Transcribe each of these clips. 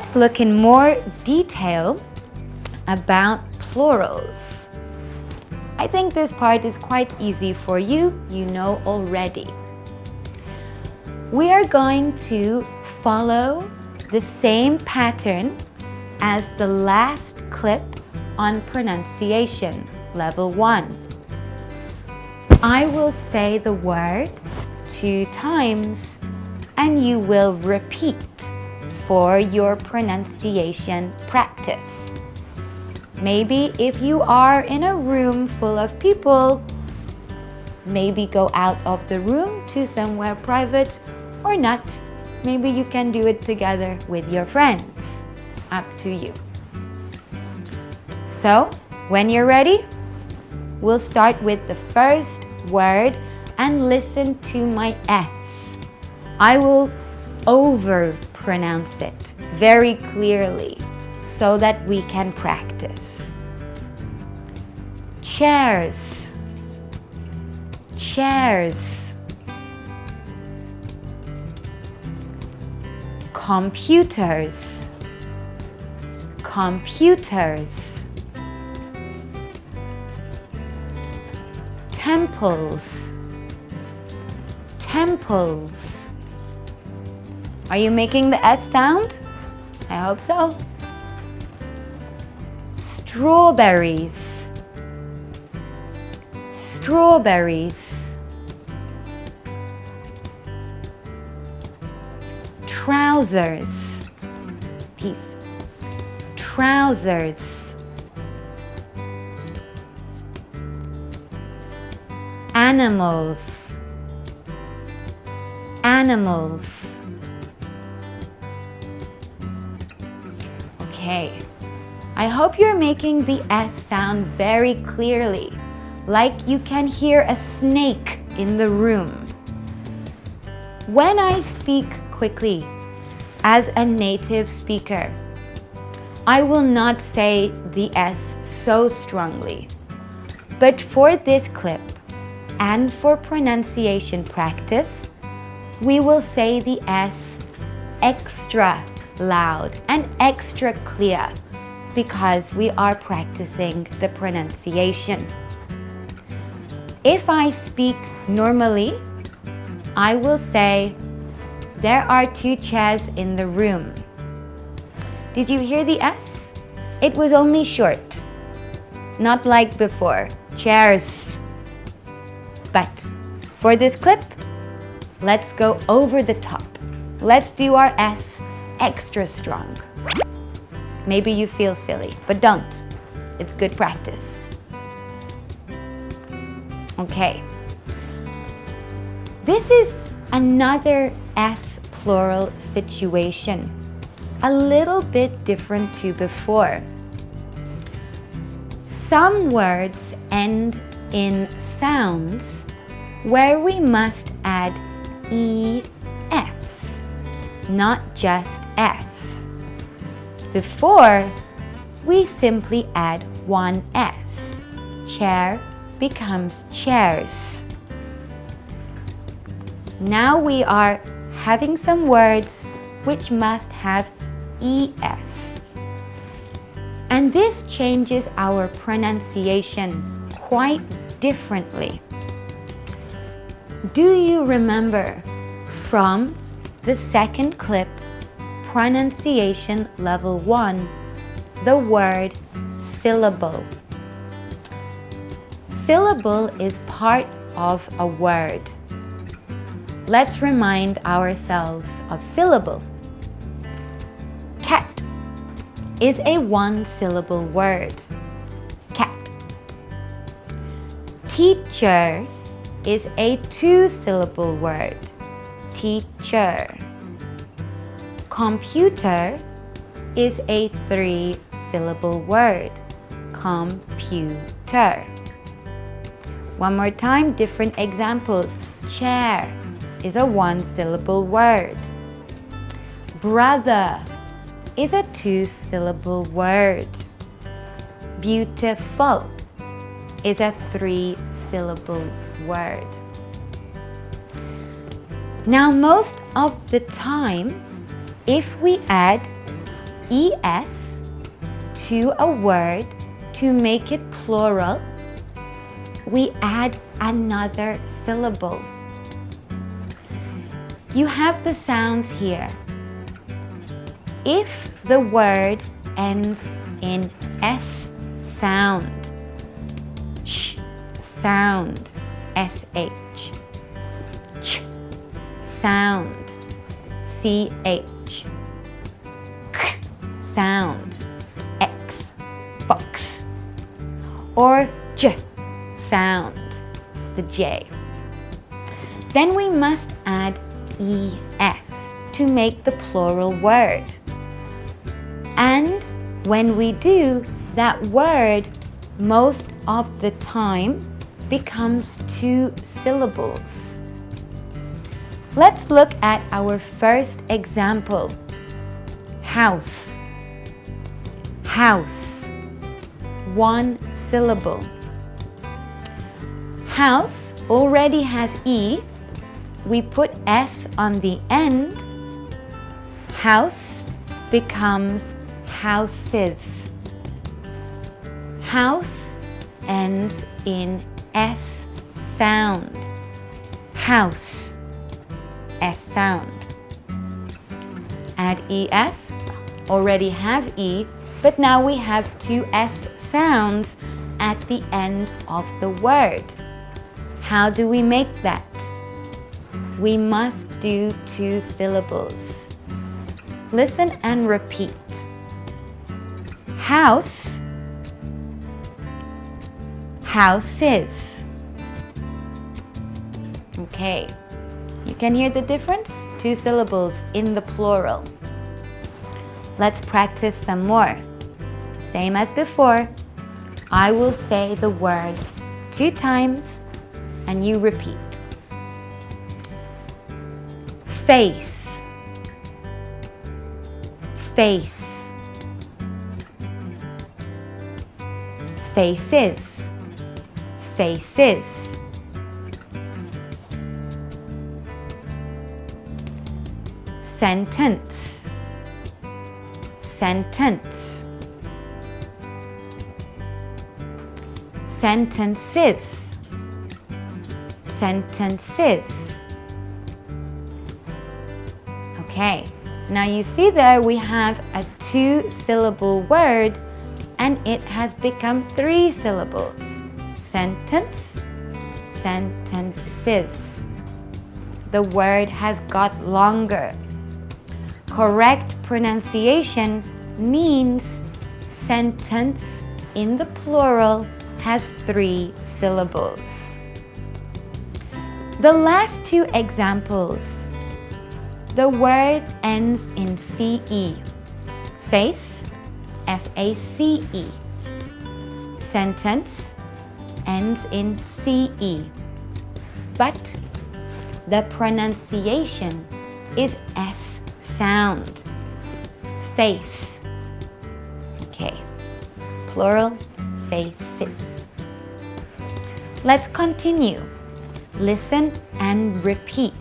Let's look in more detail about plurals. I think this part is quite easy for you, you know already. We are going to follow the same pattern as the last clip on pronunciation, level 1. I will say the word two times and you will repeat for your pronunciation practice. Maybe if you are in a room full of people, maybe go out of the room to somewhere private or not. Maybe you can do it together with your friends. Up to you. So, when you're ready, we'll start with the first word and listen to my S. I will over pronounce it very clearly so that we can practice. Chairs, chairs. Computers, computers. Temples, temples. Are you making the S sound? I hope so. Strawberries. Strawberries. Trousers. Peace. Trousers. Animals. Animals okay I hope you're making the S sound very clearly, like you can hear a snake in the room. When I speak quickly as a native speaker, I will not say the S so strongly. But for this clip and for pronunciation practice, we will say the S extra loud and extra clear because we are practicing the pronunciation. If I speak normally, I will say, there are two chairs in the room. Did you hear the S? It was only short, not like before, chairs. But for this clip, let's go over the top. Let's do our S extra strong. Maybe you feel silly, but don't. It's good practice. Okay. This is another S plural situation. A little bit different to before. Some words end in sounds where we must add ES, not just S. Before, we simply add one S. Chair becomes chairs. Now we are having some words which must have ES. And this changes our pronunciation quite differently. Do you remember from the second clip pronunciation level 1, the word syllable. Syllable is part of a word. Let's remind ourselves of syllable. Cat is a one-syllable word. Cat. Teacher is a two-syllable word. Teacher. Computer is a three-syllable word. Computer. One more time, different examples. Chair is a one-syllable word. Brother is a two-syllable word. Beautiful is a three-syllable word. Now, most of the time, if we add es to a word to make it plural, we add another syllable. You have the sounds here. If the word ends in S sound, sh sound, sh, sound, ch, k. Sound, x, box, or j. Sound, the j. Then we must add es to make the plural word. And when we do, that word most of the time becomes two syllables. Let's look at our first example. House. House. One syllable. House already has E, we put S on the end, house becomes houses. House ends in S sound. House, S sound. Add ES, already have E, but now we have two S sounds at the end of the word. How do we make that? we must do two syllables. Listen and repeat. House, houses. Okay, you can hear the difference? Two syllables in the plural. Let's practice some more. Same as before, I will say the words two times and you repeat face face faces faces sentence sentence sentences sentences Okay, now you see there we have a two syllable word and it has become three syllables. Sentence, sentences. The word has got longer. Correct pronunciation means sentence in the plural has three syllables. The last two examples the word ends in CE. Face, F-A-C-E. Sentence ends in CE. But the pronunciation is S sound. Face. Okay. Plural faces. Let's continue. Listen and repeat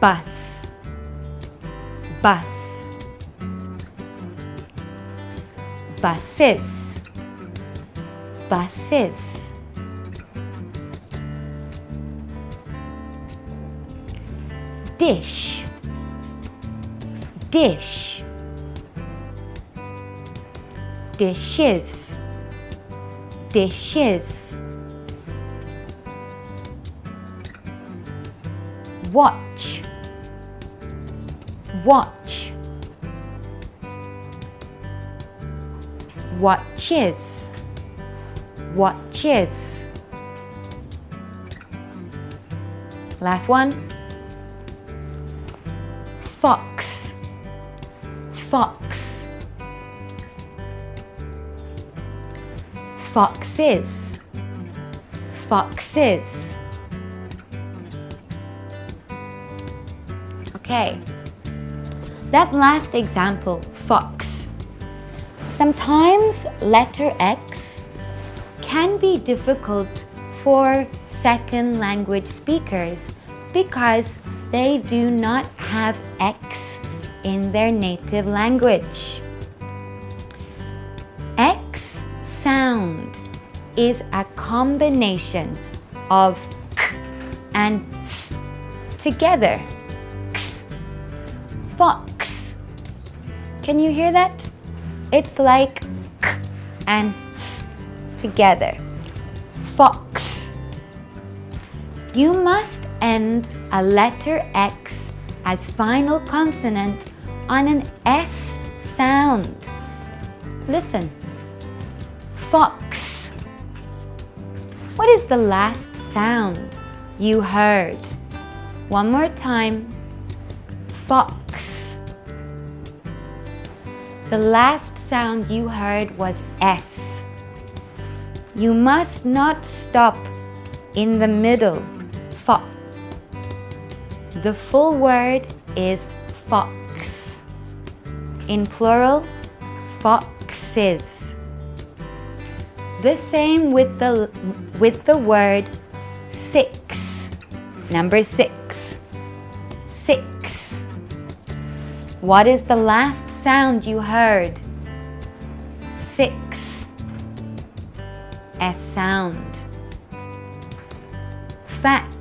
bus bus buses buses dish. Dish. Dishes. Dishes. Watch. Watch. Watches. Watches. Last one fox. Fox. Foxes. Foxes. Okay. That last example, fox. Sometimes letter X can be difficult for second language speakers because they do not have X in their native language. X sound is a combination of k and s together. X. Fox. Can you hear that? It's like k and s together. Fox. You must end a letter X as final consonant on an S sound. Listen. Fox. What is the last sound you heard? One more time. Fox. The last sound you heard was S. You must not stop in the middle. The full word is fox. In plural, foxes. The same with the, with the word six. Number six. Six. What is the last sound you heard? Six. S sound. Fax.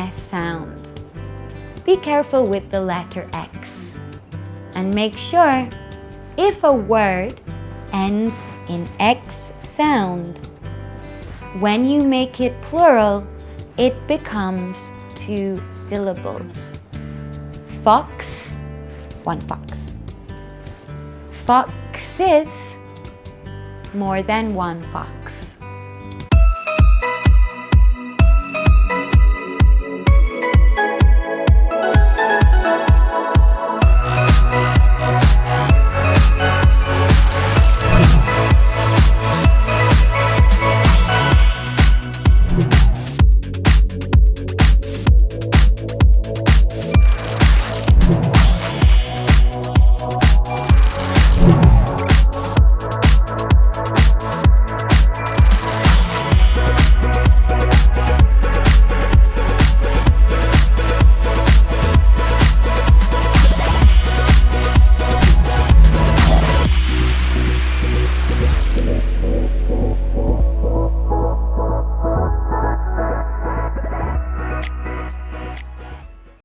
S sound. Be careful with the letter X and make sure if a word ends in X sound. When you make it plural, it becomes two syllables. Fox, one fox. Foxes, more than one fox.